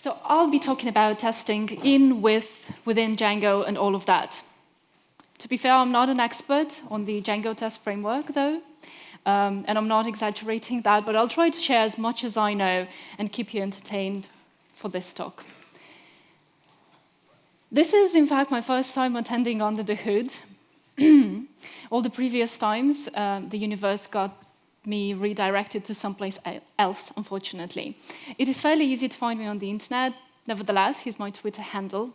So I'll be talking about testing in, with, within Django and all of that. To be fair, I'm not an expert on the Django test framework though, um, and I'm not exaggerating that, but I'll try to share as much as I know and keep you entertained for this talk. This is, in fact, my first time attending Under the Hood. All the previous times, uh, the universe got me redirected to someplace else, unfortunately. It is fairly easy to find me on the internet. Nevertheless, here's my Twitter handle.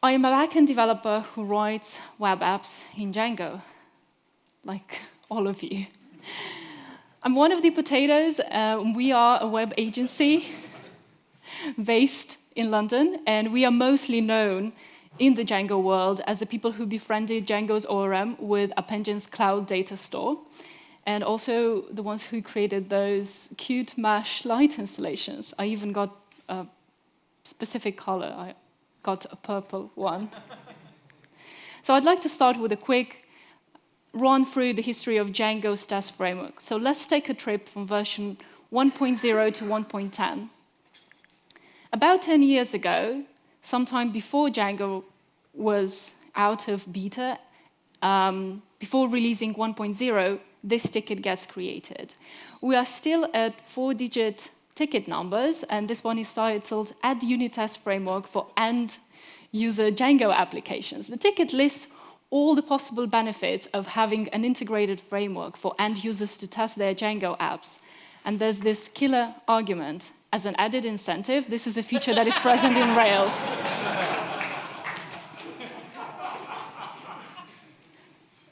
I am a backend developer who writes web apps in Django, like all of you. I'm one of the potatoes. Uh, we are a web agency based in London, and we are mostly known in the Django world as the people who befriended Django's ORM with App Engine's cloud data store, and also the ones who created those cute Mash light installations. I even got a specific color. I got a purple one. so I'd like to start with a quick run through the history of Django's test framework. So let's take a trip from version 1.0 to 1.10. About 10 years ago, sometime before Django was out of beta, um, before releasing 1.0, this ticket gets created. We are still at four-digit ticket numbers, and this one is titled Add Unit Test Framework for End User Django Applications. The ticket lists all the possible benefits of having an integrated framework for end users to test their Django apps. And there's this killer argument. As an added incentive, this is a feature that is present in Rails.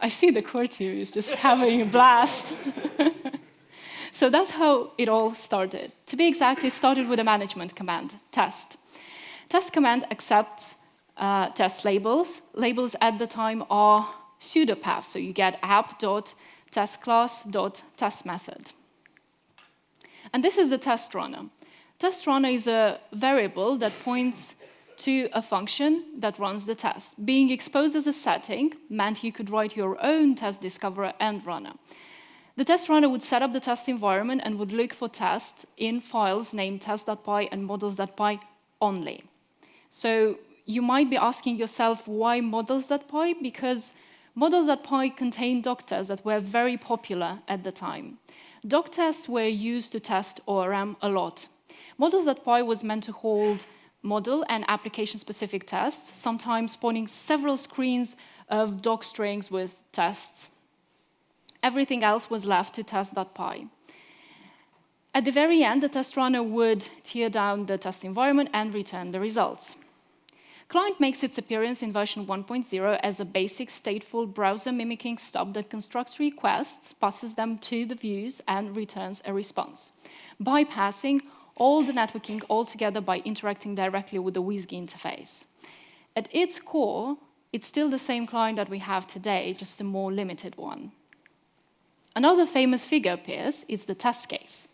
I see the courtier is just having a blast. so that's how it all started. To be exact, it started with a management command, test. Test command accepts uh, test labels. Labels at the time are pseudopaths, so you get app.testClass.testMethod. And this is the test runner. Test runner is a variable that points to a function that runs the test. Being exposed as a setting meant you could write your own test discoverer and runner. The test runner would set up the test environment and would look for tests in files named test.py and models.py only. So you might be asking yourself why models.py? Because models.py contained doc tests that were very popular at the time. Doc tests were used to test ORM a lot. Models.py was meant to hold model and application-specific tests, sometimes spawning several screens of doc strings with tests. Everything else was left to test.py. At the very end, the test runner would tear down the test environment and return the results. Client makes its appearance in version 1.0 as a basic stateful browser mimicking stub that constructs requests, passes them to the views, and returns a response, bypassing all the networking altogether by interacting directly with the WSGI interface. At its core, it's still the same client that we have today, just a more limited one. Another famous figure appears, it's the test case.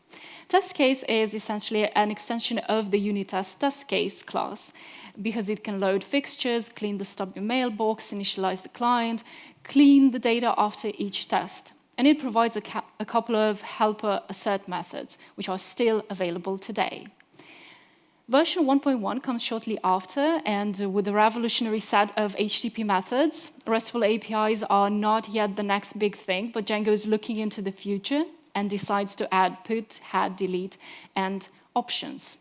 Test case is essentially an extension of the unit test test case class because it can load fixtures, clean the stub mailbox, initialize the client, clean the data after each test and it provides a, a couple of helper assert methods, which are still available today. Version 1.1 comes shortly after, and with a revolutionary set of HTTP methods, RESTful APIs are not yet the next big thing, but Django is looking into the future and decides to add put, head, delete, and options.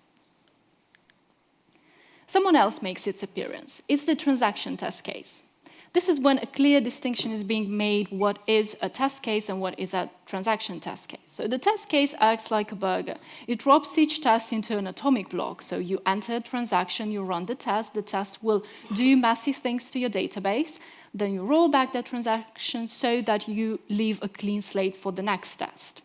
Someone else makes its appearance. It's the transaction test case. This is when a clear distinction is being made what is a test case and what is a transaction test case. So the test case acts like a burger. It drops each test into an atomic block. So you enter a transaction, you run the test, the test will do messy things to your database, then you roll back that transaction so that you leave a clean slate for the next test.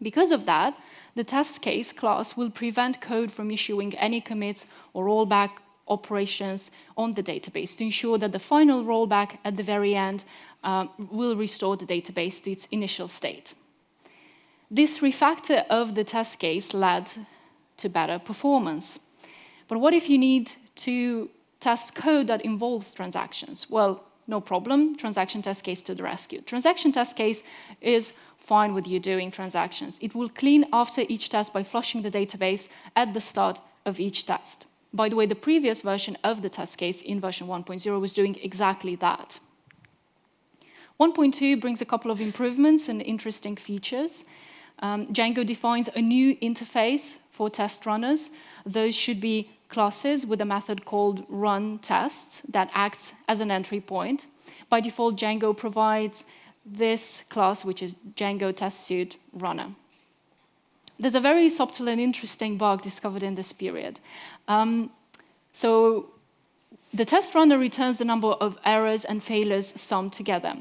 Because of that, the test case class will prevent code from issuing any commits or rollback operations on the database to ensure that the final rollback at the very end um, will restore the database to its initial state. This refactor of the test case led to better performance. But what if you need to test code that involves transactions? Well, no problem, transaction test case to the rescue. Transaction test case is fine with you doing transactions. It will clean after each test by flushing the database at the start of each test. By the way, the previous version of the test case in version 1.0 was doing exactly that. 1.2 brings a couple of improvements and interesting features. Um, Django defines a new interface for test runners. Those should be classes with a method called run tests that acts as an entry point. By default, Django provides this class, which is Django test suite runner. There's a very subtle and interesting bug discovered in this period. Um, so the test runner returns the number of errors and failures summed together.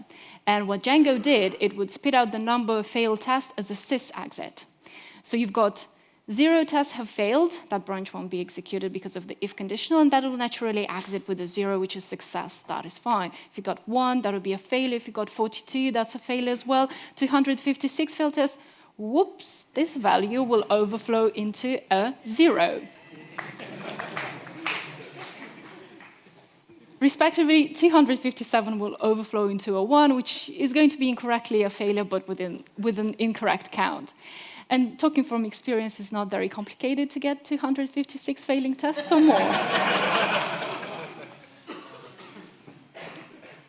And what Django did, it would spit out the number of failed tests as a sys exit. So you've got Zero tests have failed, that branch won't be executed because of the if conditional, and that will naturally exit with a zero, which is success, that is fine. If you got one, that would be a failure. If you got 42, that's a failure as well. 256 failed tests, whoops, this value will overflow into a zero. Respectively, 257 will overflow into a 1, which is going to be incorrectly a failure, but within, with an incorrect count. And talking from experience it's not very complicated to get 256 failing tests or more.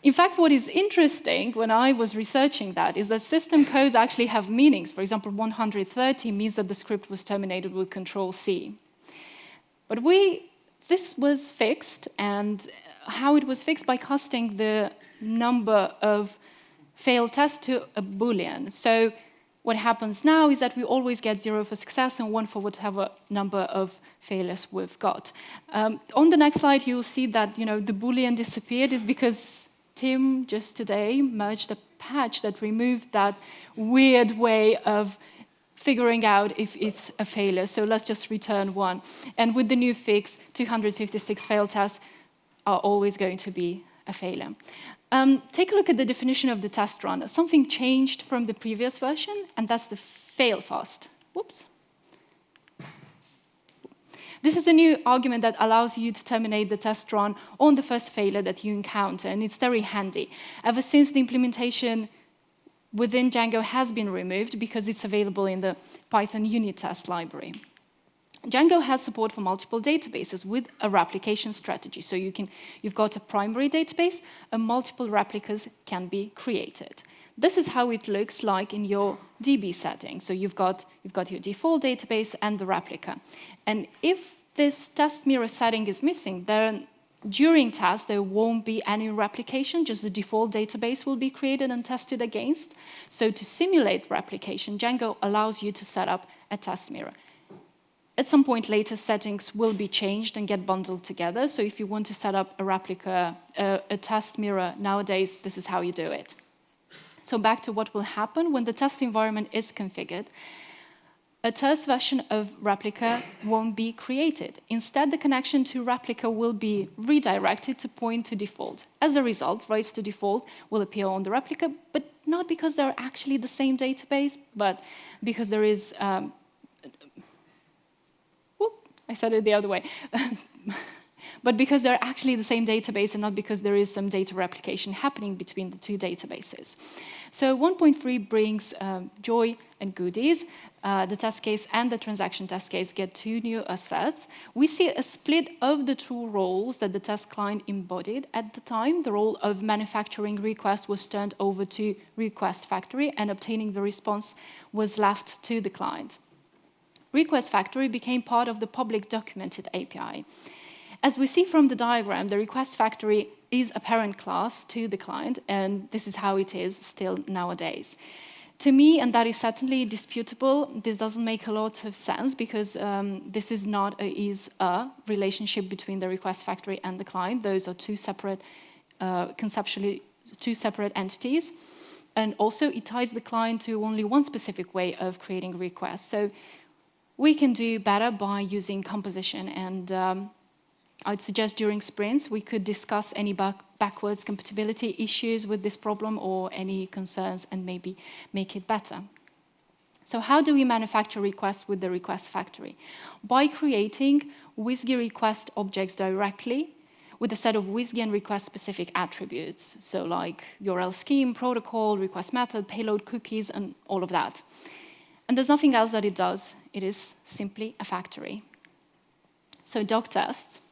In fact, what is interesting when I was researching that is that system codes actually have meanings. For example, 130 means that the script was terminated with Control C. But we, this was fixed, and how it was fixed by casting the number of failed tests to a Boolean. So what happens now is that we always get zero for success and one for whatever number of failures we've got. Um, on the next slide, you'll see that you know the Boolean disappeared is because Tim just today merged a patch that removed that weird way of figuring out if it's a failure. So let's just return one. And with the new fix, 256 failed tests are always going to be a failure. Um, take a look at the definition of the test runner. Something changed from the previous version, and that's the fail fast. Whoops. This is a new argument that allows you to terminate the test run on the first failure that you encounter, and it's very handy. Ever since the implementation within Django has been removed because it's available in the Python unit test library. Django has support for multiple databases with a replication strategy. So you can, you've got a primary database and multiple replicas can be created. This is how it looks like in your DB setting. So you've got, you've got your default database and the replica. And if this test mirror setting is missing, then during test, there won't be any replication, just the default database will be created and tested against. So to simulate replication, Django allows you to set up a test mirror. At some point later, settings will be changed and get bundled together. So if you want to set up a replica, uh, a test mirror nowadays, this is how you do it. So back to what will happen when the test environment is configured. A test version of replica won't be created. Instead, the connection to replica will be redirected to point to default. As a result, writes to default will appear on the replica, but not because they're actually the same database, but because there is um, I said it the other way. but because they're actually the same database and not because there is some data replication happening between the two databases. So 1.3 brings um, joy and goodies. Uh, the test case and the transaction test case get two new assets. We see a split of the two roles that the test client embodied at the time. The role of manufacturing request was turned over to request factory and obtaining the response was left to the client. Request Factory became part of the public documented API. As we see from the diagram, the Request Factory is a parent class to the client, and this is how it is still nowadays. To me, and that is certainly disputable, this doesn't make a lot of sense because um, this is not a is a relationship between the request factory and the client. Those are two separate, uh, conceptually, two separate entities. And also it ties the client to only one specific way of creating requests. So we can do better by using composition and um, I'd suggest during sprints we could discuss any back backwards compatibility issues with this problem or any concerns and maybe make it better. So how do we manufacture requests with the request factory? By creating WSGI request objects directly with a set of WSGI and request-specific attributes, so like URL scheme, protocol, request method, payload cookies, and all of that. And there's nothing else that it does. It is simply a factory. So doc test.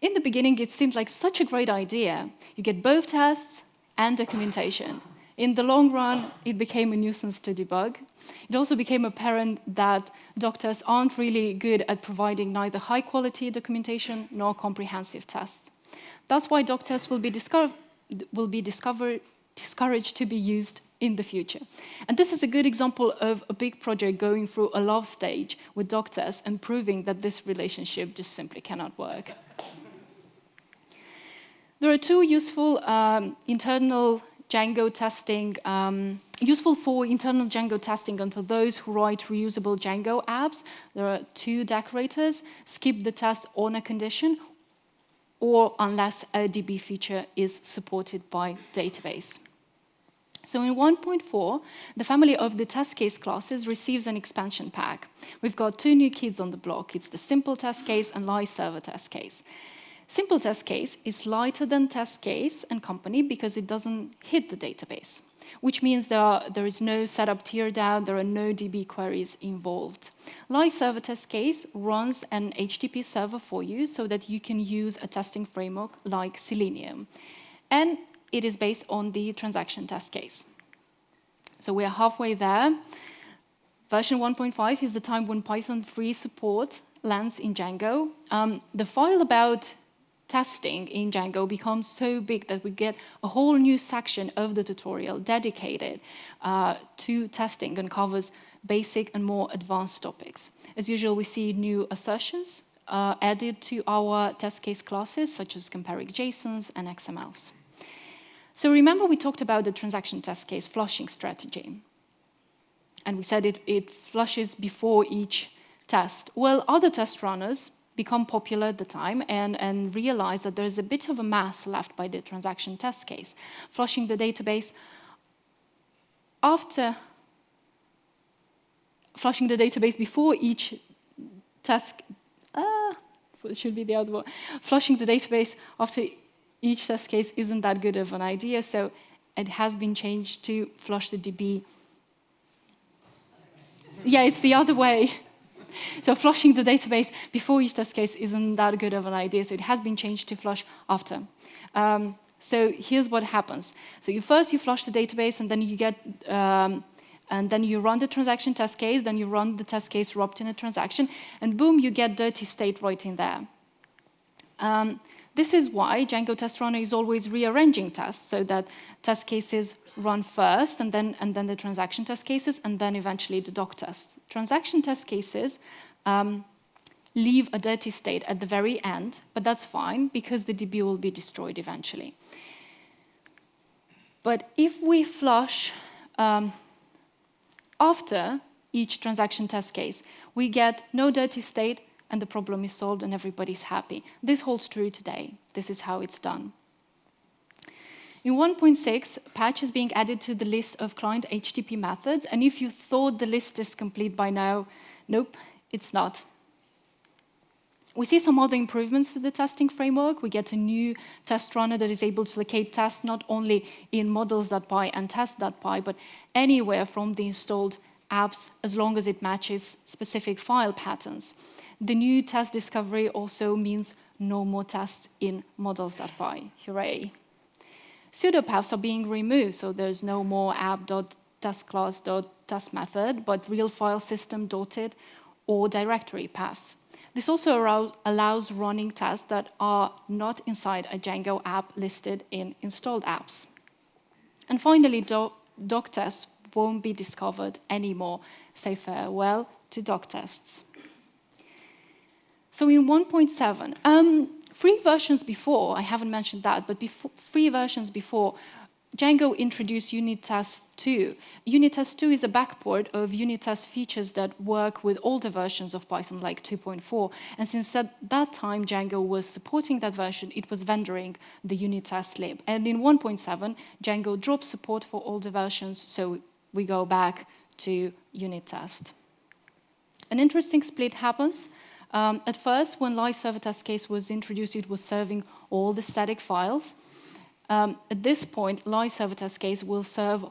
In the beginning, it seemed like such a great idea. You get both tests and documentation. In the long run, it became a nuisance to debug. It also became apparent that doc tests aren't really good at providing neither high-quality documentation nor comprehensive tests. That's why doc tests will be, discover will be discovered, discouraged to be used in the future. And this is a good example of a big project going through a love stage with doc tests and proving that this relationship just simply cannot work. There are two useful um, internal Django testing, um, useful for internal Django testing and for those who write reusable Django apps. There are two decorators, skip the test on a condition or unless a DB feature is supported by database. So in 1.4, the family of the test case classes receives an expansion pack. We've got two new kids on the block. It's the simple test case and live server test case. Simple test case is lighter than test case and company because it doesn't hit the database, which means there, are, there is no setup teardown, there are no DB queries involved. Live server test case runs an HTTP server for you so that you can use a testing framework like Selenium. And it is based on the transaction test case. So we are halfway there. Version 1.5 is the time when Python 3 support lands in Django. Um, the file about testing in Django becomes so big that we get a whole new section of the tutorial dedicated uh, to testing and covers basic and more advanced topics. As usual, we see new assertions uh, added to our test case classes, such as comparing JSONs and XMLs. So remember we talked about the transaction test case flushing strategy. And we said it, it flushes before each test. Well, other test runners become popular at the time and, and realize that there's a bit of a mass left by the transaction test case. Flushing the database after flushing the database before each task, uh, should be the other one, flushing the database after each test case isn't that good of an idea, so it has been changed to flush the DB. Yeah, it's the other way. So flushing the database before each test case isn't that good of an idea, so it has been changed to flush after. Um, so here's what happens. So you first you flush the database and then you get, um, and then you run the transaction test case, then you run the test case wrapped in a transaction, and boom, you get dirty state right in there. Um, this is why Django Test Runner is always rearranging tests so that test cases run first and then, and then the transaction test cases and then eventually the doc tests. Transaction test cases um, leave a dirty state at the very end, but that's fine because the DB will be destroyed eventually. But if we flush um, after each transaction test case, we get no dirty state and the problem is solved and everybody's happy. This holds true today. This is how it's done. In 1.6, patch is being added to the list of client HTTP methods, and if you thought the list is complete by now, nope, it's not. We see some other improvements to the testing framework. We get a new test runner that is able to locate tests not only in models.py and test.py, but anywhere from the installed apps as long as it matches specific file patterns. The new test discovery also means no more tests in models.py. Hooray! Pseudopaths are being removed, so there's no more app.testclass.test method, but real file system dotted or directory paths. This also allows running tests that are not inside a Django app listed in installed apps. And finally, doc, doc tests won't be discovered anymore. Say farewell to doc tests. So in 1.7, um, Three versions before, I haven't mentioned that, but before, three versions before, Django introduced unit test 2. Unit test 2 is a backport of unit test features that work with older versions of Python like 2.4. And since at that time Django was supporting that version, it was vendoring the unit test lib. And in 1.7, Django dropped support for older versions, so we go back to unit test. An interesting split happens um, at first, when live server test case was introduced, it was serving all the static files. Um, at this point, live server test case will serve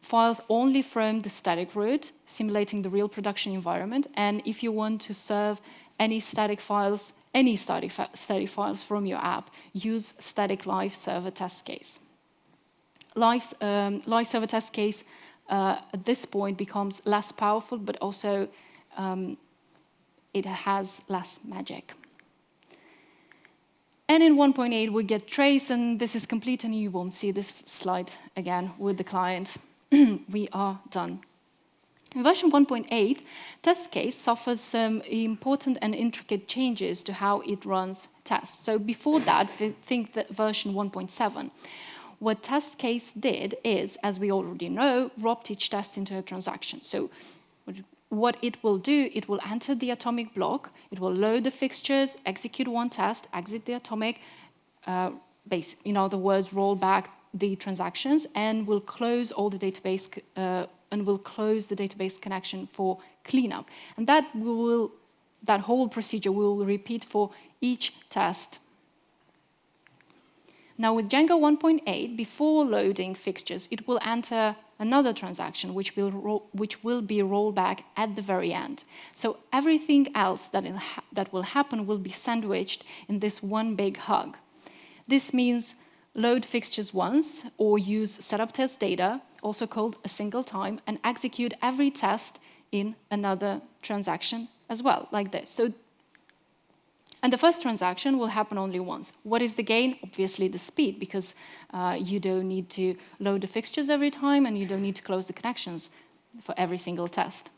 files only from the static root, simulating the real production environment. And if you want to serve any static files, any static, static files from your app, use static live server test case. Live, um, live server test case uh, at this point becomes less powerful, but also um, it has less magic. And in 1.8, we get trace, and this is complete, and you won't see this slide again with the client. we are done. In version 1.8, test case suffers some important and intricate changes to how it runs tests. So before that, think that version 1.7. What test case did is, as we already know, wrapped each test into a transaction. So what it will do, it will enter the atomic block, it will load the fixtures, execute one test, exit the atomic, uh, base, in other words, roll back the transactions, and will close all the database uh, and will close the database connection for cleanup. And that will, that whole procedure will repeat for each test now with Django 1.8, before loading fixtures, it will enter another transaction which will, which will be rolled back at the very end. So everything else that, that will happen will be sandwiched in this one big hug. This means load fixtures once or use setup test data, also called a single time, and execute every test in another transaction as well, like this. So and the first transaction will happen only once. What is the gain? Obviously the speed, because uh, you don't need to load the fixtures every time and you don't need to close the connections for every single test.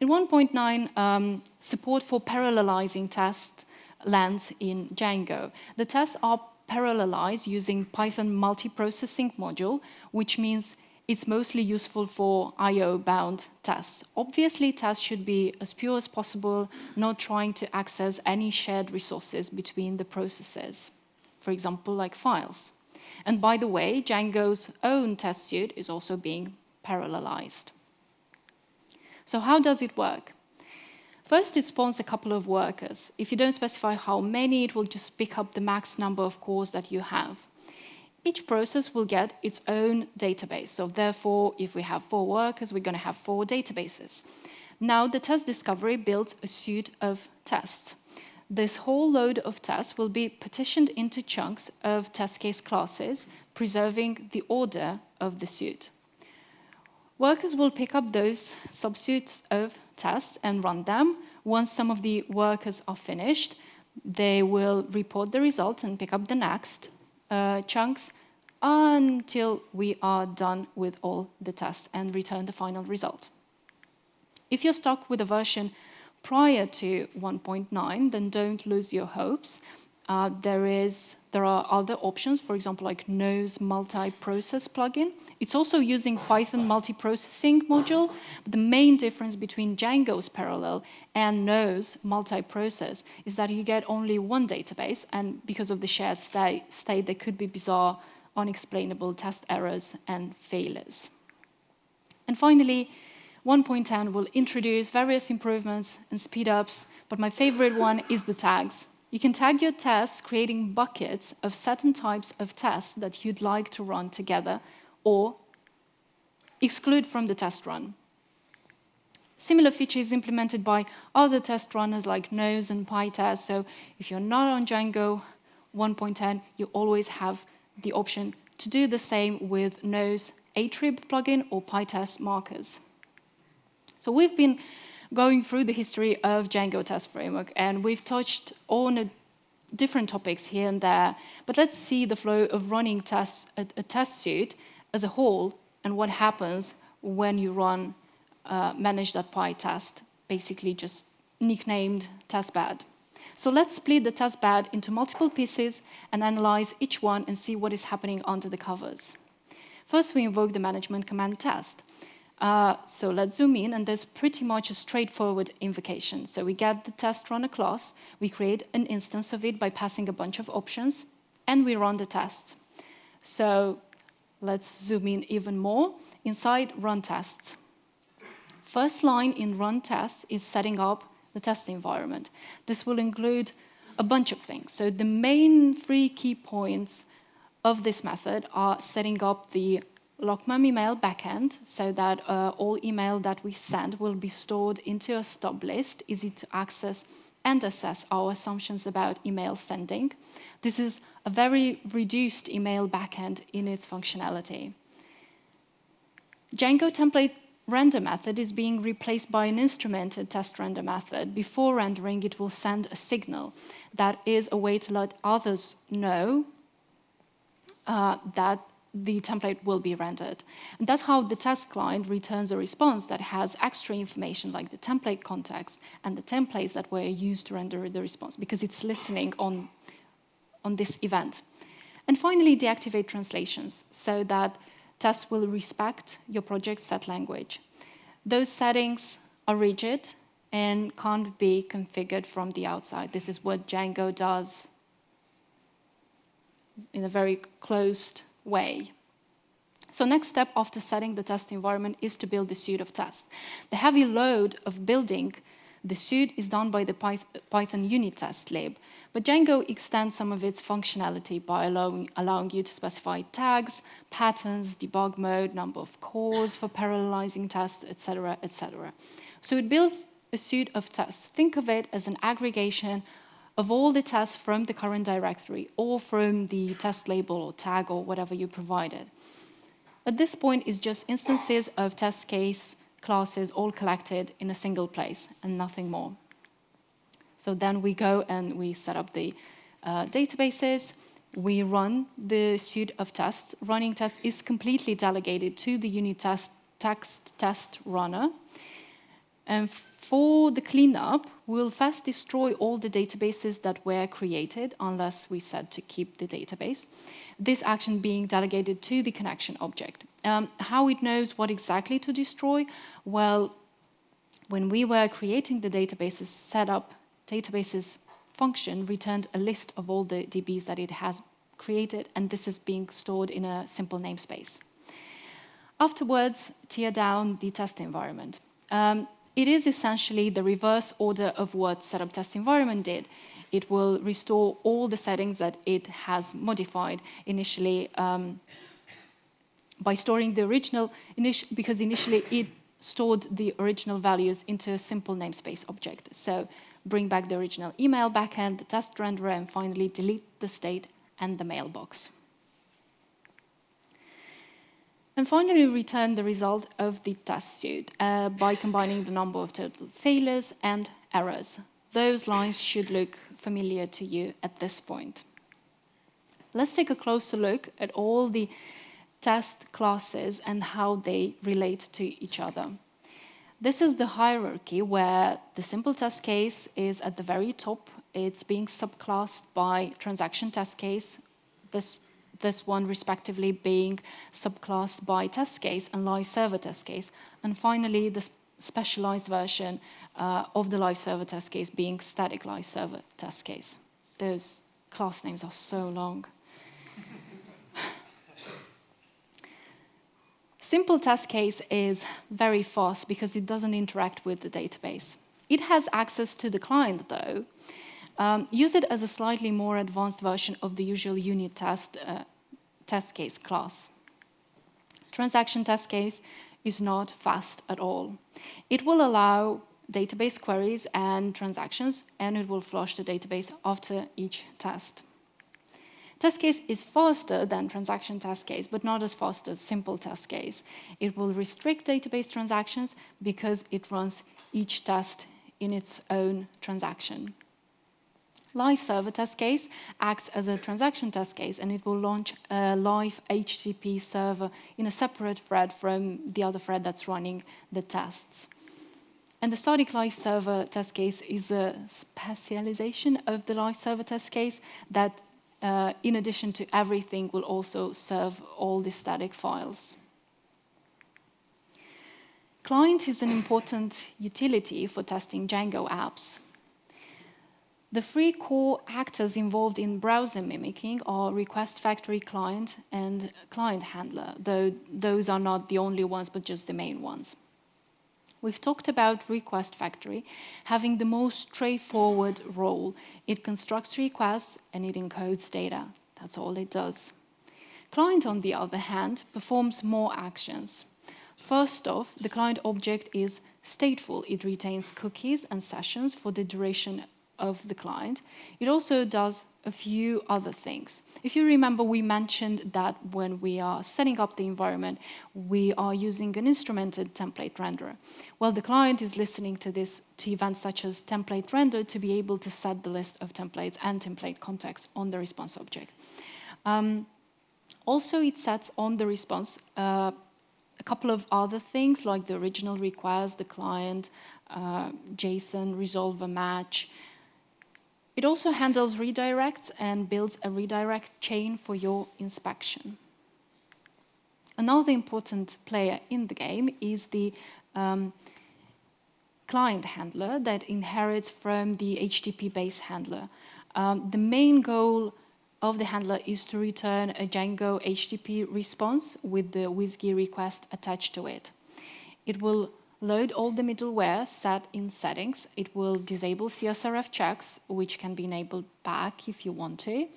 In 1.9, um, support for parallelizing tests lands in Django. The tests are parallelized using Python multiprocessing module, which means it's mostly useful for I.O.-bound tests. Obviously, tests should be as pure as possible, not trying to access any shared resources between the processes, for example, like files. And by the way, Django's own test suite is also being parallelized. So how does it work? First, it spawns a couple of workers. If you don't specify how many, it will just pick up the max number of cores that you have. Each process will get its own database. So therefore, if we have four workers, we're going to have four databases. Now the test discovery builds a suite of tests. This whole load of tests will be partitioned into chunks of test case classes, preserving the order of the suite. Workers will pick up those subsuites of tests and run them. Once some of the workers are finished, they will report the result and pick up the next uh, chunks until we are done with all the tests and return the final result. If you're stuck with a version prior to 1.9, then don't lose your hopes. Uh, there is there are other options, for example, like Nose multi-process plugin. It's also using Python multi-processing module. But the main difference between Django's parallel and Nose multi-process is that you get only one database, and because of the shared state, state there could be bizarre, unexplainable test errors and failures. And finally, 1.10 will introduce various improvements and speed-ups, but my favorite one is the tags. You can tag your tests creating buckets of certain types of tests that you'd like to run together or exclude from the test run. Similar feature is implemented by other test runners like Nose and PyTest. So if you're not on Django 1.10, you always have the option to do the same with Nose attrib plugin or PyTest markers. So we've been going through the history of Django Test Framework, and we've touched on different topics here and there, but let's see the flow of running a, a test suite as a whole and what happens when you run uh, manage.py test, basically just nicknamed testbed. So let's split the testbed into multiple pieces and analyze each one and see what is happening under the covers. First, we invoke the management command test. Uh, so let's zoom in, and there's pretty much a straightforward invocation. So we get the test runner class, we create an instance of it by passing a bunch of options, and we run the test. So let's zoom in even more. Inside run tests. First line in run tests is setting up the test environment. This will include a bunch of things. So the main three key points of this method are setting up the locmem email backend so that uh, all email that we send will be stored into a stub list, easy to access and assess our assumptions about email sending. This is a very reduced email backend in its functionality. Django template render method is being replaced by an instrumented test render method. Before rendering, it will send a signal that is a way to let others know uh, that the template will be rendered. And that's how the test client returns a response that has extra information like the template context and the templates that were used to render the response because it's listening on, on this event. And finally, deactivate translations so that tests will respect your project's set language. Those settings are rigid and can't be configured from the outside. This is what Django does in a very closed way. So next step after setting the test environment is to build the suite of tests. The heavy load of building the suite is done by the Python unit test lib, but Django extends some of its functionality by allowing, allowing you to specify tags, patterns, debug mode, number of cores for parallelizing tests, etc., etc. So it builds a suite of tests. Think of it as an aggregation of all the tests from the current directory or from the test label or tag or whatever you provided. At this point, it's just instances of test case classes all collected in a single place and nothing more. So then we go and we set up the uh, databases, we run the suite of tests. Running tests is completely delegated to the unit test text test runner. And for the cleanup, we'll first destroy all the databases that were created, unless we said to keep the database. This action being delegated to the connection object. Um, how it knows what exactly to destroy? Well, when we were creating the databases setup, databases function returned a list of all the DBs that it has created, and this is being stored in a simple namespace. Afterwards, tear down the test environment. Um, it is essentially the reverse order of what setup test environment did. It will restore all the settings that it has modified initially um, by storing the original, because initially it stored the original values into a simple namespace object. So bring back the original email backend, the test renderer, and finally delete the state and the mailbox. And finally, return the result of the test suite uh, by combining the number of total failures and errors. Those lines should look familiar to you at this point. Let's take a closer look at all the test classes and how they relate to each other. This is the hierarchy where the simple test case is at the very top. It's being subclassed by transaction test case. This this one respectively being subclassed by test case and live server test case. And finally, the specialized version uh, of the live server test case being static live server test case. Those class names are so long. Simple test case is very fast because it doesn't interact with the database. It has access to the client though, um, use it as a slightly more advanced version of the usual unit test uh, test case class. Transaction test case is not fast at all. It will allow database queries and transactions, and it will flush the database after each test. Test case is faster than transaction test case, but not as fast as simple test case. It will restrict database transactions because it runs each test in its own transaction. Live server test case acts as a transaction test case and it will launch a live HTTP server in a separate thread from the other thread that's running the tests. And the static live server test case is a specialization of the live server test case that uh, in addition to everything will also serve all the static files. Client is an important utility for testing Django apps. The three core actors involved in browser mimicking are request factory client and client handler, though those are not the only ones, but just the main ones. We've talked about Request Factory having the most straightforward role. It constructs requests and it encodes data. That's all it does. Client, on the other hand, performs more actions. First off, the client object is stateful. It retains cookies and sessions for the duration of the client. It also does a few other things. If you remember, we mentioned that when we are setting up the environment, we are using an instrumented template renderer. Well, the client is listening to this to events such as template render to be able to set the list of templates and template context on the response object. Um, also, it sets on the response uh, a couple of other things like the original request, the client, uh, JSON, resolver match, it also handles redirects and builds a redirect chain for your inspection. Another important player in the game is the um, client handler that inherits from the HTTP base handler. Um, the main goal of the handler is to return a Django HTTP response with the WSGI request attached to it. It will load all the middleware set in settings. It will disable CSRF checks, which can be enabled back if you want to.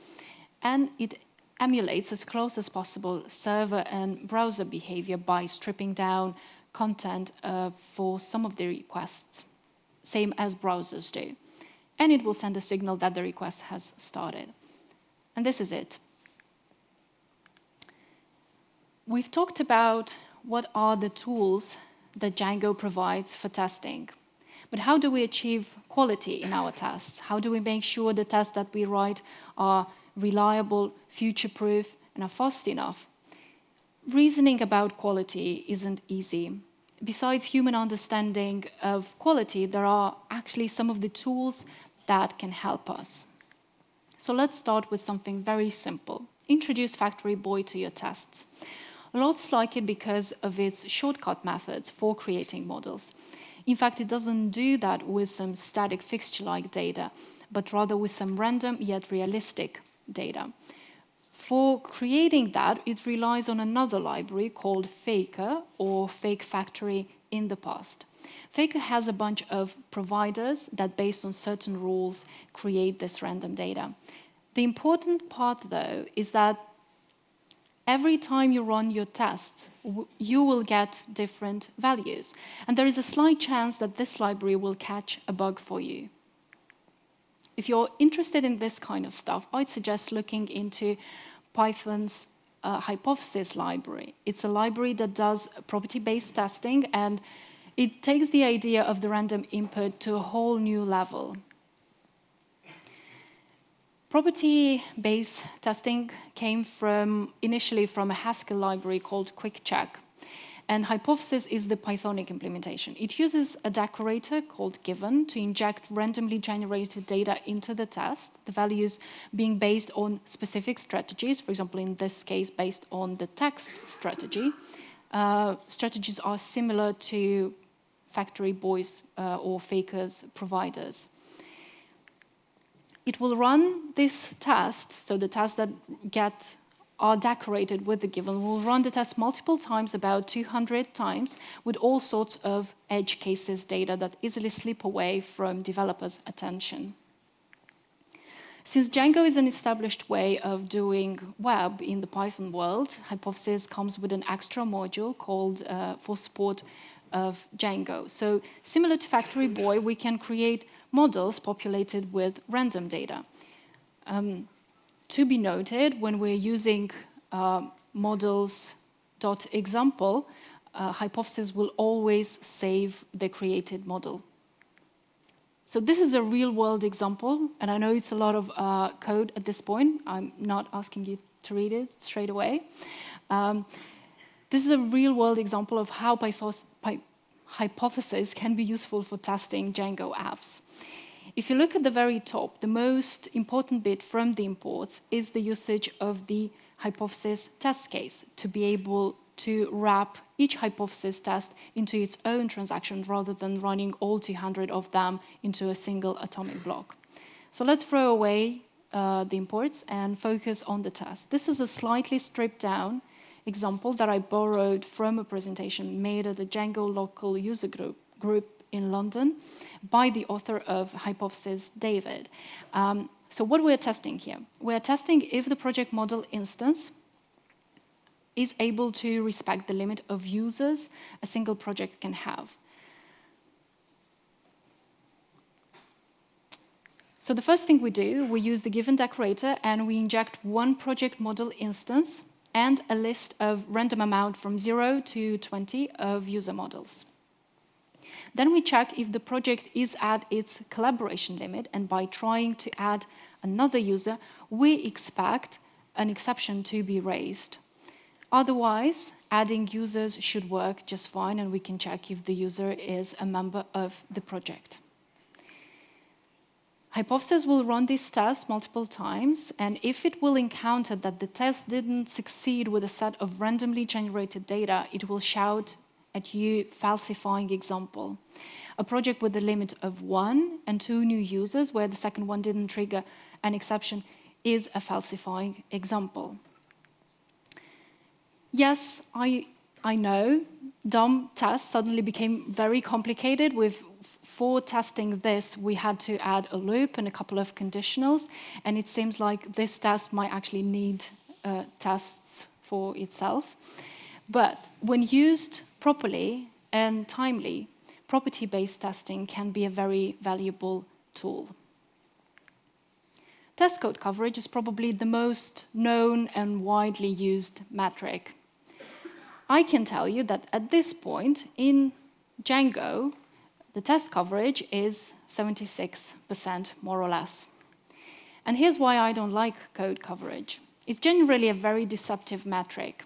And it emulates as close as possible server and browser behavior by stripping down content uh, for some of the requests, same as browsers do. And it will send a signal that the request has started. And this is it. We've talked about what are the tools that Django provides for testing. But how do we achieve quality in our tests? How do we make sure the tests that we write are reliable, future-proof, and are fast enough? Reasoning about quality isn't easy. Besides human understanding of quality, there are actually some of the tools that can help us. So let's start with something very simple. Introduce Factory Boy to your tests. Lots like it because of its shortcut methods for creating models. In fact, it doesn't do that with some static fixture-like data, but rather with some random yet realistic data. For creating that, it relies on another library called Faker or Fake Factory in the past. Faker has a bunch of providers that, based on certain rules, create this random data. The important part, though, is that every time you run your tests, you will get different values. And there is a slight chance that this library will catch a bug for you. If you're interested in this kind of stuff, I'd suggest looking into Python's uh, hypothesis library. It's a library that does property-based testing and it takes the idea of the random input to a whole new level. Property-based testing came from initially from a Haskell library called QuickCheck. And Hypothesis is the Pythonic implementation. It uses a decorator called given to inject randomly generated data into the test, the values being based on specific strategies, for example, in this case, based on the text strategy. Uh, strategies are similar to factory boys uh, or fakers providers it will run this test, so the tests that get are decorated with the given will run the test multiple times, about 200 times, with all sorts of edge cases data that easily slip away from developers' attention. Since Django is an established way of doing web in the Python world, Hypothesis comes with an extra module called uh, for support of Django. So similar to Factory Boy, we can create models populated with random data. Um, to be noted, when we're using uh, models.example, uh, hypothesis will always save the created model. So this is a real-world example, and I know it's a lot of uh, code at this point. I'm not asking you to read it straight away. Um, this is a real-world example of how hypothesis can be useful for testing Django apps. If you look at the very top, the most important bit from the imports is the usage of the hypothesis test case to be able to wrap each hypothesis test into its own transaction rather than running all 200 of them into a single atomic block. So let's throw away uh, the imports and focus on the test. This is a slightly stripped down example that I borrowed from a presentation made at the Django local user group, group in London by the author of Hypothesis David. Um, so what we're testing here, we're testing if the project model instance is able to respect the limit of users a single project can have. So the first thing we do, we use the given decorator and we inject one project model instance and a list of random amount from 0 to 20 of user models. Then we check if the project is at its collaboration limit, and by trying to add another user, we expect an exception to be raised. Otherwise, adding users should work just fine, and we can check if the user is a member of the project. Hypothesis will run this test multiple times, and if it will encounter that the test didn't succeed with a set of randomly generated data, it will shout at you falsifying example. A project with a limit of one and two new users where the second one didn't trigger an exception is a falsifying example. Yes, I, I know DOM tests suddenly became very complicated. With for testing this, we had to add a loop and a couple of conditionals, and it seems like this test might actually need uh, tests for itself. But when used properly and timely, property-based testing can be a very valuable tool. Test code coverage is probably the most known and widely used metric. I can tell you that at this point in Django, the test coverage is 76% more or less. And here's why I don't like code coverage. It's generally a very deceptive metric.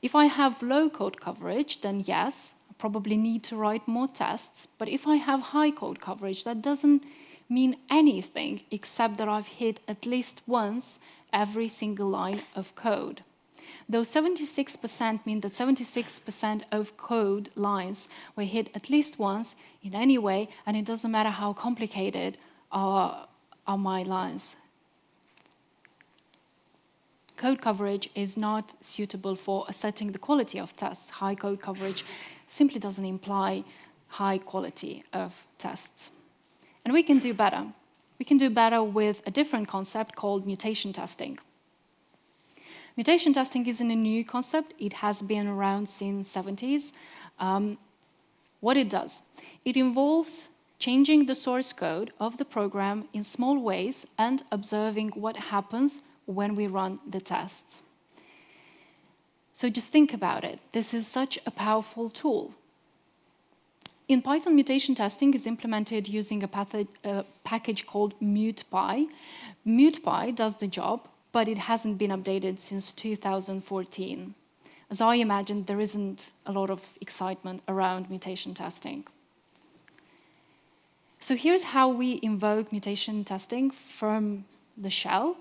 If I have low code coverage, then yes, I probably need to write more tests. But if I have high code coverage, that doesn't mean anything except that I've hit at least once every single line of code. Though 76% mean that 76% of code lines were hit at least once in any way, and it doesn't matter how complicated are, are my lines code coverage is not suitable for assessing the quality of tests. High code coverage simply doesn't imply high quality of tests. And we can do better. We can do better with a different concept called mutation testing. Mutation testing isn't a new concept. It has been around since 70s. Um, what it does, it involves changing the source code of the program in small ways and observing what happens when we run the tests. So just think about it. This is such a powerful tool. In Python, mutation testing is implemented using a, package called MutPy. MutPy does the job, but it hasn't been updated since 2014. As I imagine, there isn't a lot of excitement around mutation testing. So here's how we invoke mutation testing from the shell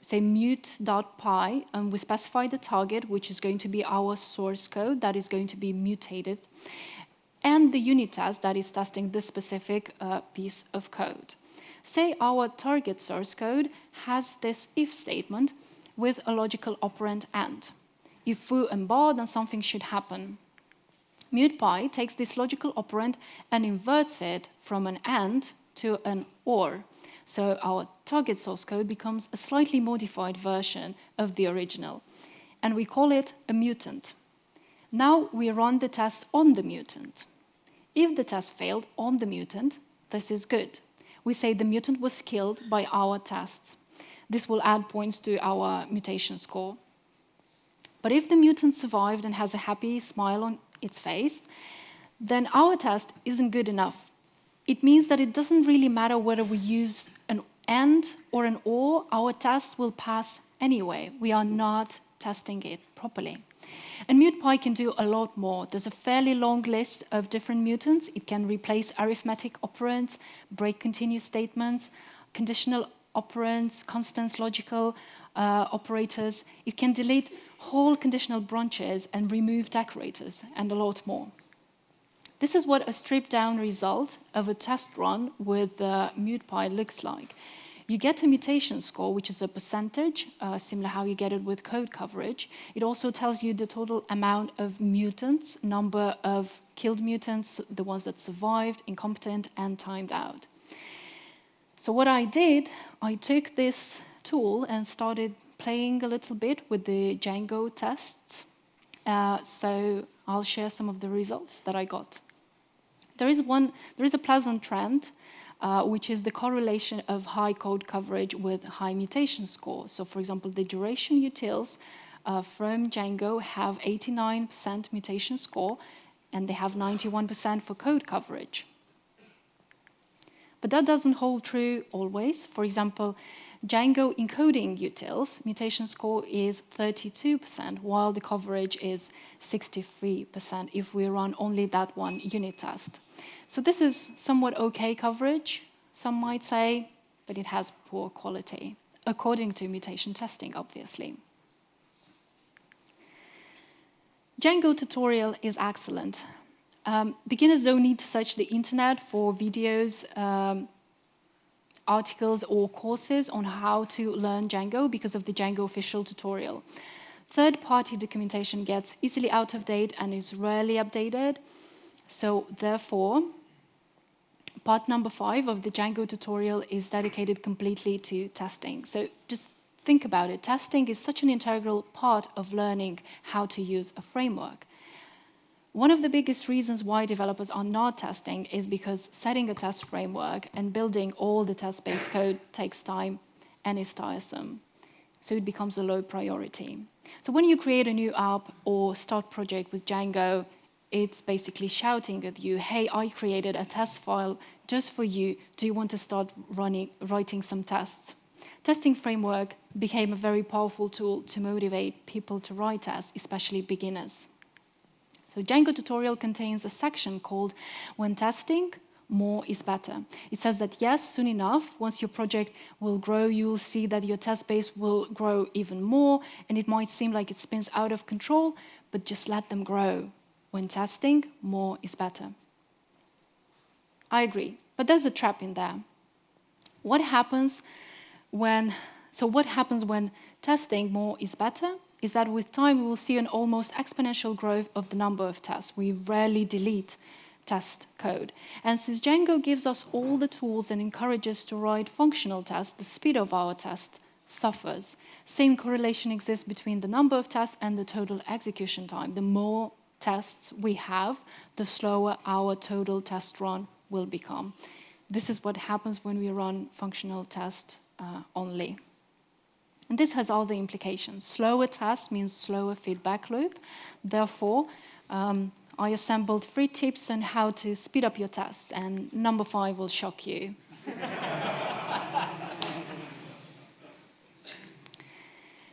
say mut.py, and we specify the target, which is going to be our source code that is going to be mutated, and the unit test that is testing this specific uh, piece of code. Say our target source code has this if statement with a logical operand AND. If foo and bar, then something should happen. MutPy takes this logical operand and inverts it from an AND to an OR. So our target source code becomes a slightly modified version of the original. And we call it a mutant. Now we run the test on the mutant. If the test failed on the mutant, this is good. We say the mutant was killed by our tests. This will add points to our mutation score. But if the mutant survived and has a happy smile on its face, then our test isn't good enough it means that it doesn't really matter whether we use an AND or an OR, our test will pass anyway. We are not testing it properly. And MutPy can do a lot more. There's a fairly long list of different mutants. It can replace arithmetic operands, break continuous statements, conditional operands, constants logical uh, operators. It can delete whole conditional branches and remove decorators, and a lot more. This is what a stripped down result of a test run with uh, MutPy looks like. You get a mutation score, which is a percentage, uh, similar how you get it with code coverage. It also tells you the total amount of mutants, number of killed mutants, the ones that survived, incompetent, and timed out. So what I did, I took this tool and started playing a little bit with the Django tests. Uh, so I'll share some of the results that I got. There is one, there is a pleasant trend, uh, which is the correlation of high code coverage with high mutation score. So for example, the duration utils uh, from Django have 89% mutation score, and they have 91% for code coverage. But that doesn't hold true always. For example, Django encoding utils, mutation score is 32%, while the coverage is 63% if we run only that one unit test. So this is somewhat okay coverage, some might say, but it has poor quality, according to mutation testing, obviously. Django tutorial is excellent. Um, beginners don't need to search the internet for videos, um, articles or courses on how to learn Django because of the Django official tutorial. Third-party documentation gets easily out of date and is rarely updated. So therefore, part number five of the Django tutorial is dedicated completely to testing. So just think about it. Testing is such an integral part of learning how to use a framework. One of the biggest reasons why developers are not testing is because setting a test framework and building all the test-based code takes time and is tiresome. So it becomes a low priority. So when you create a new app or start project with Django, it's basically shouting at you, hey, I created a test file just for you. Do you want to start running, writing some tests? Testing framework became a very powerful tool to motivate people to write tests, especially beginners. So Django tutorial contains a section called When Testing, More is Better. It says that yes, soon enough, once your project will grow, you'll see that your test base will grow even more, and it might seem like it spins out of control, but just let them grow. When testing, more is better. I agree, but there's a trap in there. What happens when, so what happens when testing more is better? Is that with time we will see an almost exponential growth of the number of tests. We rarely delete test code. And since Django gives us all the tools and encourages to write functional tests, the speed of our test suffers. Same correlation exists between the number of tests and the total execution time. The more tests we have, the slower our total test run will become. This is what happens when we run functional tests uh, only. And this has all the implications. Slower tests means slower feedback loop. Therefore, um, I assembled three tips on how to speed up your tests, and number five will shock you.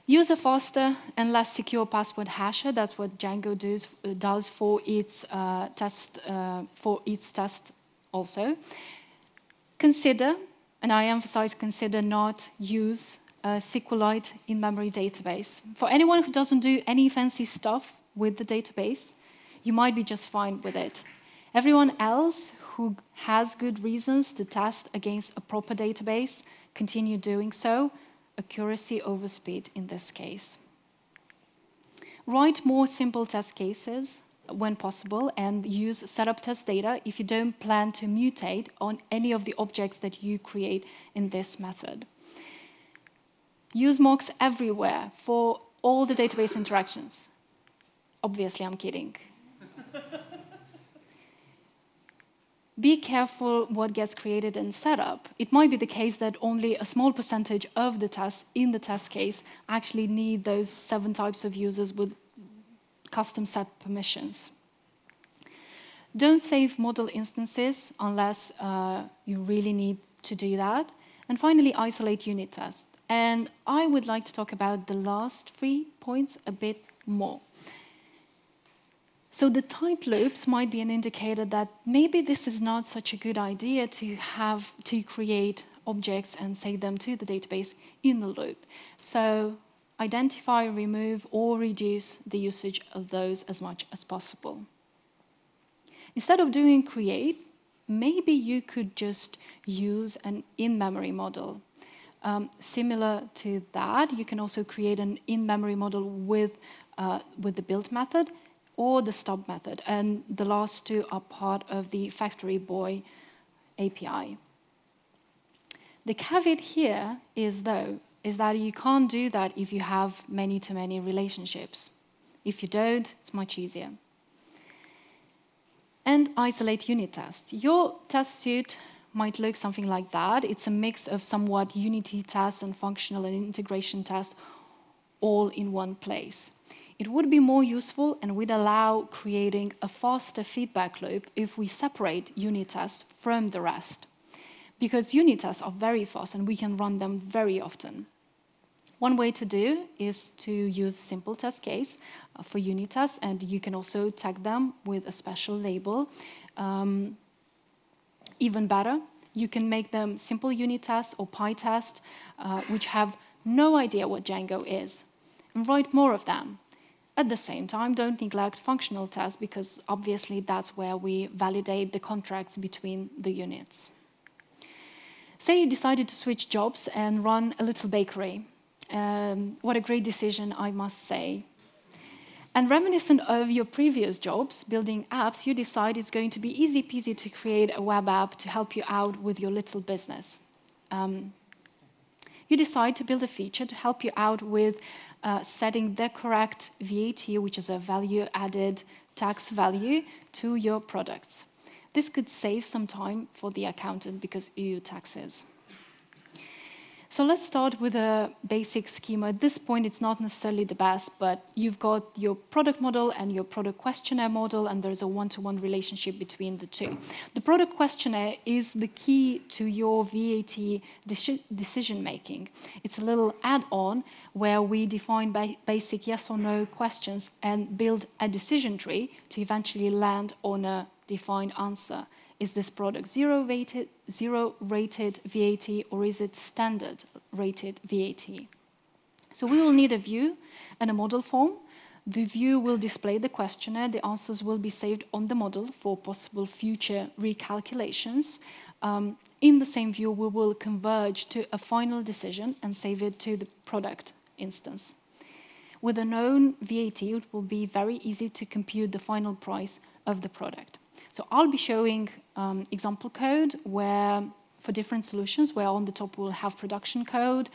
Use a faster and less secure password hasher. That's what Django does, uh, does for its uh, test uh, for its test also. Consider, and I emphasize consider, not use uh, SQLite in-memory database. For anyone who doesn't do any fancy stuff with the database, you might be just fine with it. Everyone else who has good reasons to test against a proper database, continue doing so, accuracy over speed in this case. Write more simple test cases when possible and use setup test data if you don't plan to mutate on any of the objects that you create in this method. Use mocks everywhere for all the database interactions. Obviously, I'm kidding. be careful what gets created and set up. It might be the case that only a small percentage of the tests in the test case actually need those seven types of users with custom set permissions. Don't save model instances unless uh, you really need to do that. And finally, isolate unit tests. And I would like to talk about the last three points a bit more. So the tight loops might be an indicator that maybe this is not such a good idea to have to create objects and save them to the database in the loop. So identify, remove, or reduce the usage of those as much as possible. Instead of doing create, maybe you could just use an in-memory model Um, similar to that, you can also create an in-memory model with, uh, with the build method or the stub method. And the last two are part of the factory boy API. The caveat here is, though, is that you can't do that if you have many-to-many -many relationships. If you don't, it's much easier. And isolate unit test. Your test suite might look something like that. It's a mix of somewhat unity tests and functional and integration tests all in one place. It would be more useful and would allow creating a faster feedback loop if we separate unit tests from the rest. Because unit tests are very fast and we can run them very often. One way to do is to use simple test case uh, for unit tests and you can also tag them with a special label. Um, even better, you can make them simple unit tests or PyTest, uh, which have no idea what Django is, and write more of them. At the same time, don't neglect functional tests because obviously that's where we validate the contracts between the units. Say you decided to switch jobs and run a little bakery. Um, what a great decision, I must say. And reminiscent of your previous jobs, building apps, you decide it's going to be easy peasy to create a web app to help you out with your little business. Um, you decide to build a feature to help you out with uh, setting the correct VAT, which is a value added tax value, to your products. This could save some time for the accountant because EU taxes. So let's start with a basic schema. At this point, it's not necessarily the best, but you've got your product model and your product questionnaire model, and there's a one-to-one -one relationship between the two. The product questionnaire is the key to your VAT decision-making. It's a little add-on where we define ba basic yes or no questions and build a decision tree to eventually land on a defined answer. Is this product zero rated, zero rated VAT or is it standard rated VAT? So we will need a view and a model form. The view will display the questionnaire. The answers will be saved on the model for possible future recalculations. Um, in the same view, we will converge to a final decision and save it to the product instance. With a known VAT, it will be very easy to compute the final price of the product. So I'll be showing um, example code where for different solutions where on the top we'll have production code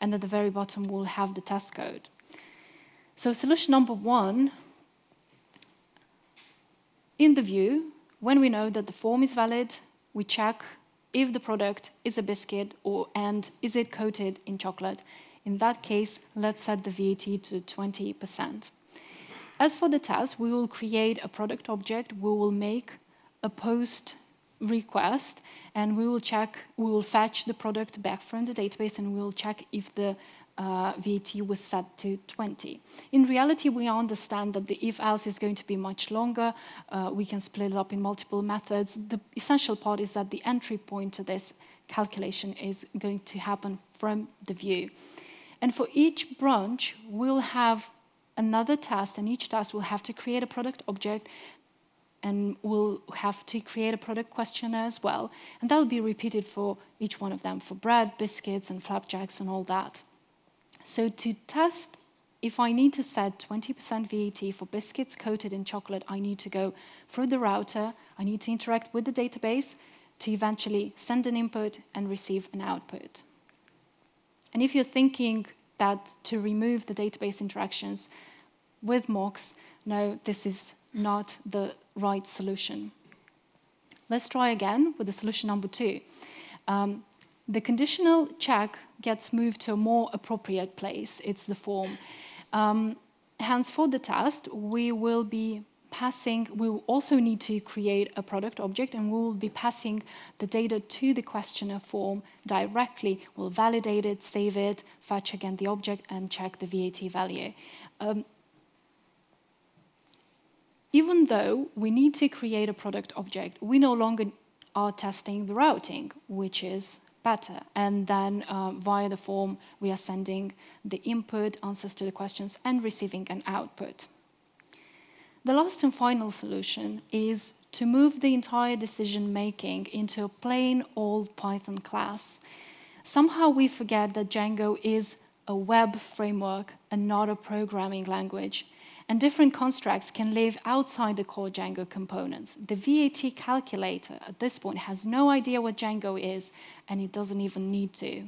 and at the very bottom we'll have the test code. So solution number one, in the view, when we know that the form is valid, we check if the product is a biscuit or and is it coated in chocolate. In that case, let's set the VAT to 20%. As for the test, we will create a product object. We will make a post request and we will check, we will fetch the product back from the database and we will check if the uh, VAT was set to 20. In reality, we understand that the if-else is going to be much longer. Uh, we can split it up in multiple methods. The essential part is that the entry point to this calculation is going to happen from the view. And for each branch, we'll have another task, and each task will have to create a product object and we'll have to create a product questionnaire as well. And that will be repeated for each one of them, for bread, biscuits, and flapjacks, and all that. So to test if I need to set 20% VAT for biscuits coated in chocolate, I need to go through the router, I need to interact with the database to eventually send an input and receive an output. And if you're thinking that to remove the database interactions with mocks, no, this is not the right solution. Let's try again with the solution number two. Um, the conditional check gets moved to a more appropriate place. It's the form. Um, hence, for the test, we will be passing, we will also need to create a product object and we will be passing the data to the questionnaire form directly. We'll validate it, save it, fetch again the object and check the VAT value. Um, even though we need to create a product object, we no longer are testing the routing, which is better. And then uh, via the form, we are sending the input, answers to the questions, and receiving an output. The last and final solution is to move the entire decision making into a plain old Python class. Somehow we forget that Django is a web framework and not a programming language. And different constructs can live outside the core Django components. The VAT calculator at this point has no idea what Django is, and it doesn't even need to.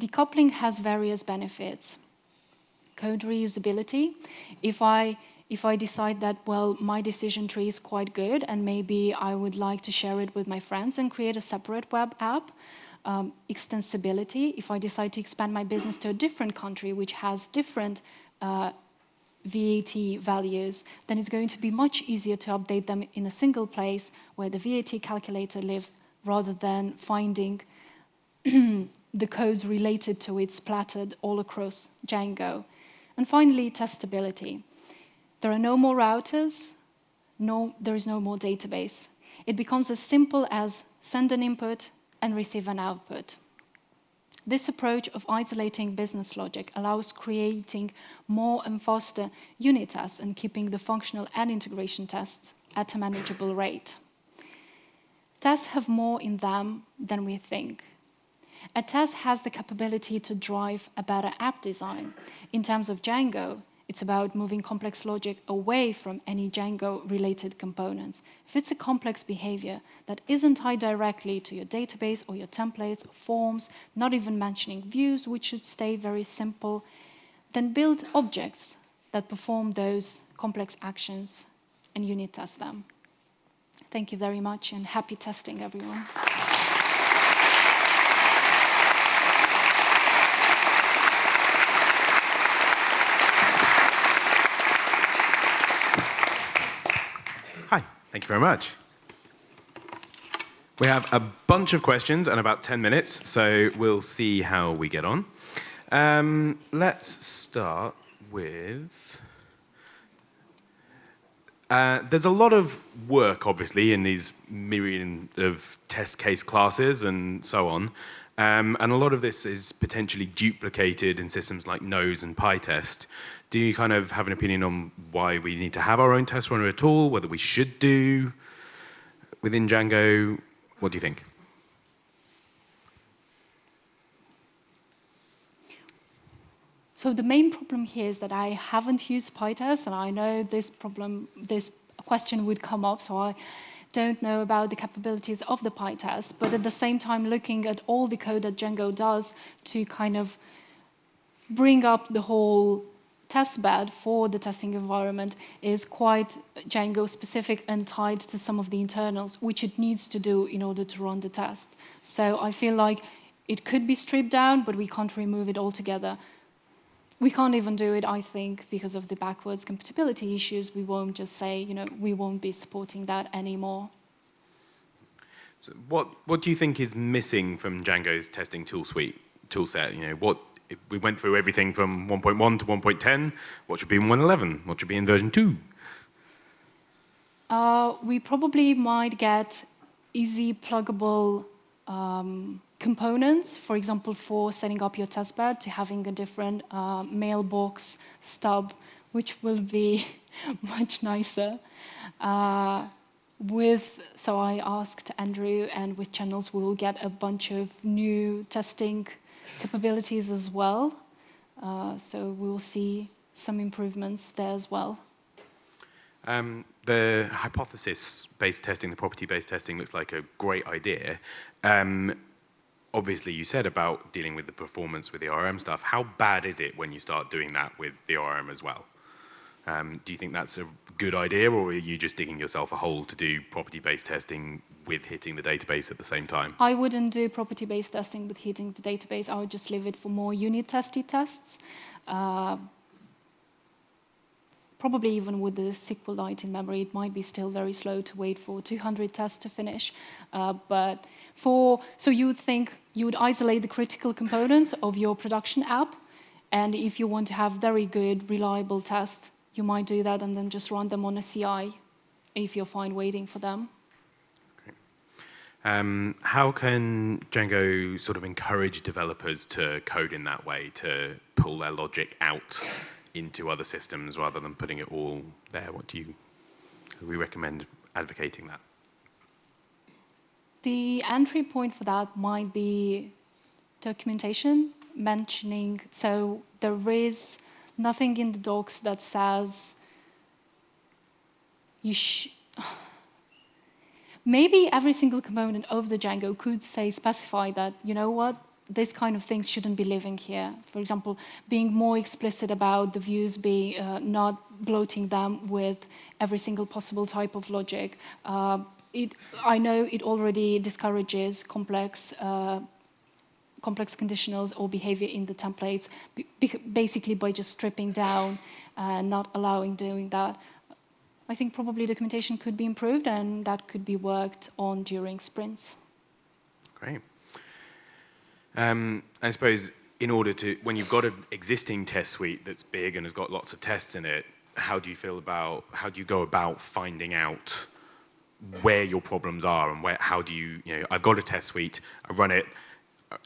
Decoupling has various benefits. Code reusability. If I if I decide that, well, my decision tree is quite good and maybe I would like to share it with my friends and create a separate web app, um, extensibility. If I decide to expand my business to a different country which has different uh, VAT values, then it's going to be much easier to update them in a single place where the VAT calculator lives rather than finding the codes related to it splattered all across Django. And finally, testability. There are no more routers, no, there is no more database. It becomes as simple as send an input and receive an output. This approach of isolating business logic allows creating more and faster unit tests and keeping the functional and integration tests at a manageable rate. Tests have more in them than we think. A test has the capability to drive a better app design. In terms of Django, it's about moving complex logic away from any Django-related components. If it's a complex behavior that isn't tied directly to your database or your templates or forms, not even mentioning views, which should stay very simple, then build objects that perform those complex actions and unit test them. Thank you very much and happy testing, everyone. Thank you very much. We have a bunch of questions and about 10 minutes, so we'll see how we get on. Um, let's start with... Uh, there's a lot of work, obviously, in these myriad of test case classes and so on. Um, and a lot of this is potentially duplicated in systems like Nose and PyTest. Do you kind of have an opinion on why we need to have our own test runner at all, whether we should do within Django? What do you think? So the main problem here is that I haven't used PyTest, and I know this problem, this question would come up, so I don't know about the capabilities of the PyTest, but at the same time looking at all the code that Django does to kind of bring up the whole test bed for the testing environment is quite Django specific and tied to some of the internals, which it needs to do in order to run the test. So I feel like it could be stripped down, but we can't remove it altogether. We can't even do it, I think, because of the backwards compatibility issues. We won't just say, you know, we won't be supporting that anymore. So what, what do you think is missing from Django's testing tool suite, tool set? You know, what we went through everything from 1.1 to 1.10. What should be in 1.11? What should be in version 2? Uh, we probably might get easy pluggable um, components, for example, for setting up your testbed to having a different uh, mailbox stub, which will be much nicer. Uh, with, so I asked Andrew, and with channels we will get a bunch of new testing capabilities as well. Uh, so we will see some improvements there as well. Um, the hypothesis-based testing, the property-based testing looks like a great idea. Um, obviously, you said about dealing with the performance with the ORM stuff. How bad is it when you start doing that with the ORM as well? Um, do you think that's a good idea, or are you just digging yourself a hole to do property-based testing with hitting the database at the same time? I wouldn't do property-based testing with hitting the database. I would just leave it for more unit-tested tests. Uh, probably even with the SQLite in memory, it might be still very slow to wait for 200 tests to finish. Uh, but for, so you would think you would isolate the critical components of your production app. And if you want to have very good, reliable tests, you might do that and then just run them on a CI if you're fine waiting for them. Um, how can Django sort of encourage developers to code in that way, to pull their logic out into other systems rather than putting it all there? What do you, we recommend advocating that? The entry point for that might be documentation mentioning, so there is nothing in the docs that says you sh maybe every single component of the Django could say, specify that, you know what, this kind of things shouldn't be living here. For example, being more explicit about the views, be uh, not bloating them with every single possible type of logic. Uh, it, I know it already discourages complex uh, complex conditionals or behavior in the templates, basically by just stripping down and not allowing doing that. I think probably documentation could be improved and that could be worked on during sprints. Great. Um, I suppose in order to, when you've got an existing test suite that's big and has got lots of tests in it, how do you feel about, how do you go about finding out where your problems are and where, how do you, you know, I've got a test suite, I run it,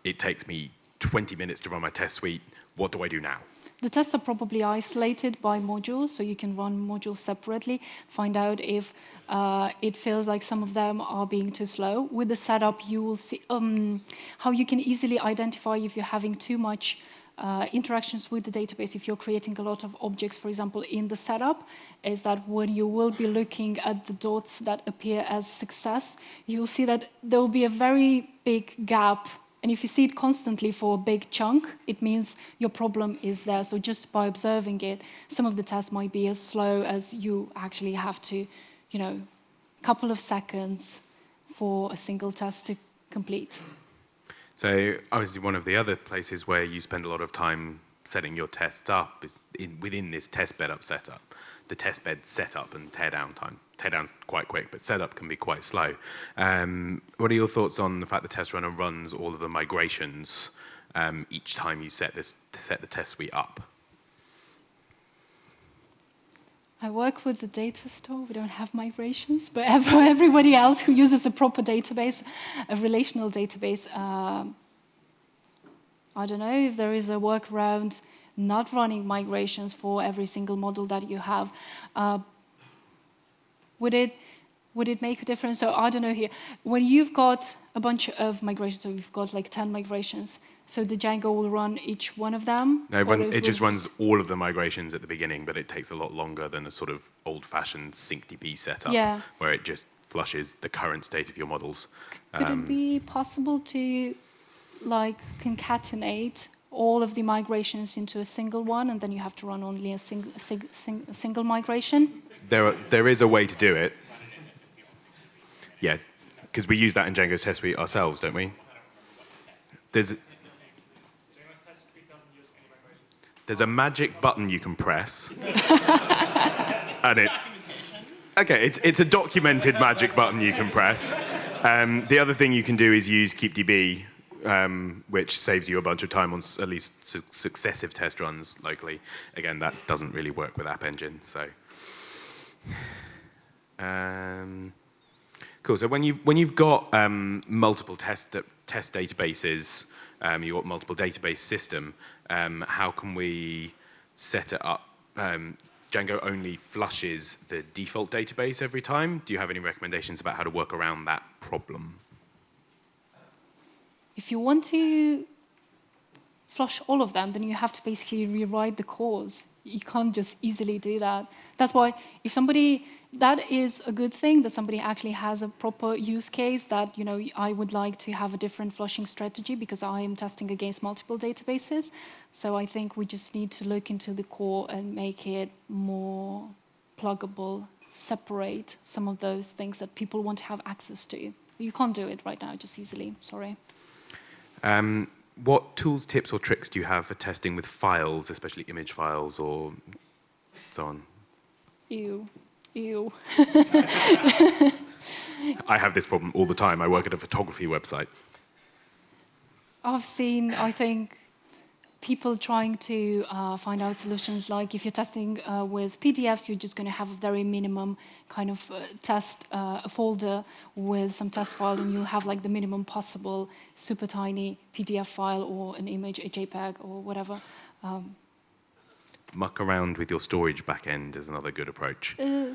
it takes me 20 minutes to run my test suite, what do I do now? The tests are probably isolated by modules, so you can run modules separately, find out if uh, it feels like some of them are being too slow. With the setup, you will see um, how you can easily identify if you're having too much uh, interactions with the database, if you're creating a lot of objects, for example, in the setup, is that when you will be looking at the dots that appear as success, you'll see that there will be a very big gap and if you see it constantly for a big chunk, it means your problem is there. So just by observing it, some of the tests might be as slow as you actually have to, you know, a couple of seconds for a single test to complete. So obviously one of the other places where you spend a lot of time setting your tests up is in, within this test bed up setup, the test bed setup and teardown time teardown's quite quick, but setup can be quite slow. Um, what are your thoughts on the fact the test runner runs all of the migrations um, each time you set, this, set the test suite up? I work with the data store. We don't have migrations, but everybody else who uses a proper database, a relational database, uh, I don't know if there is a workaround not running migrations for every single model that you have. Uh, would it, would it make a difference? So I don't know here. When you've got a bunch of migrations, so you've got like 10 migrations, so the Django will run each one of them? No, run, it, it just runs all of the migrations at the beginning, but it takes a lot longer than a sort of old-fashioned syncdb setup, yeah. where it just flushes the current state of your models. Could um, it be possible to like concatenate all of the migrations into a single one, and then you have to run only a, sing, sing, sing, a single migration? There, are, there is a way to do it. Yeah, because we use that in Django Test Suite ourselves, don't we? There's, there's a magic button you can press. and it, okay, it's, it's a documented magic button you can press. Um, the other thing you can do is use KeepDB, um, which saves you a bunch of time on at least su successive test runs locally. Again, that doesn't really work with App Engine, so. Um, cool. So when you when you've got um, multiple test test databases, um, you've got multiple database system. Um, how can we set it up? Um, Django only flushes the default database every time. Do you have any recommendations about how to work around that problem? If you want to flush all of them, then you have to basically rewrite the cause. You can't just easily do that. That's why if somebody, that is a good thing that somebody actually has a proper use case that, you know, I would like to have a different flushing strategy because I am testing against multiple databases. So I think we just need to look into the core and make it more pluggable, separate some of those things that people want to have access to. You can't do it right now just easily, sorry. Um, what tools, tips, or tricks do you have for testing with files, especially image files or so on? Ew. Ew. I have this problem all the time. I work at a photography website. I've seen, I think, people trying to uh, find out solutions like if you're testing uh, with PDFs, you're just going to have a very minimum kind of uh, test uh, folder with some test file and you'll have like the minimum possible super tiny PDF file or an image, a JPEG or whatever. Um, Muck around with your storage backend is another good approach. Uh.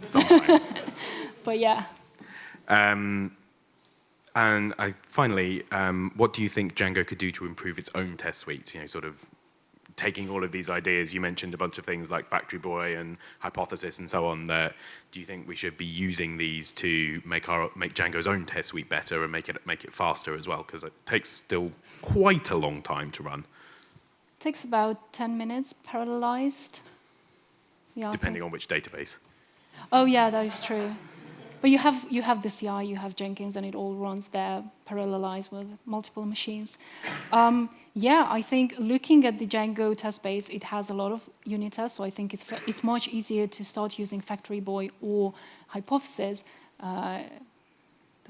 Sometimes. but yeah. Um, And I, finally, um, what do you think Django could do to improve its own test suite? You know, sort of taking all of these ideas, you mentioned a bunch of things like Factory Boy and Hypothesis and so on. That do you think we should be using these to make our make Django's own test suite better and make it make it faster as well? Because it takes still quite a long time to run, It takes about 10 minutes parallelized. Yeah, depending on which database. Oh yeah, that is true. But you have you have the CI, you have Jenkins, and it all runs there parallelized with multiple machines. Um, yeah, I think looking at the Django test base, it has a lot of unit tests, so I think it's it's much easier to start using Factory Boy or Hypothesis. Uh,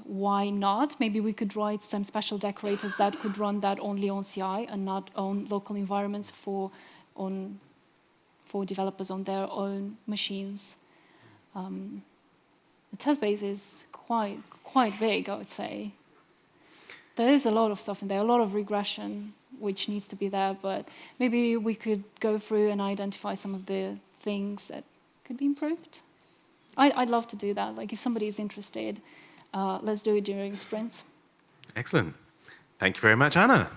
why not? Maybe we could write some special decorators that could run that only on CI and not on local environments for on for developers on their own machines. Um, the test base is quite quite big, I would say. There is a lot of stuff in there, a lot of regression which needs to be there, but maybe we could go through and identify some of the things that could be improved. I, I'd love to do that. Like if somebody is interested, uh, let's do it during sprints. Excellent. Thank you very much, Anna.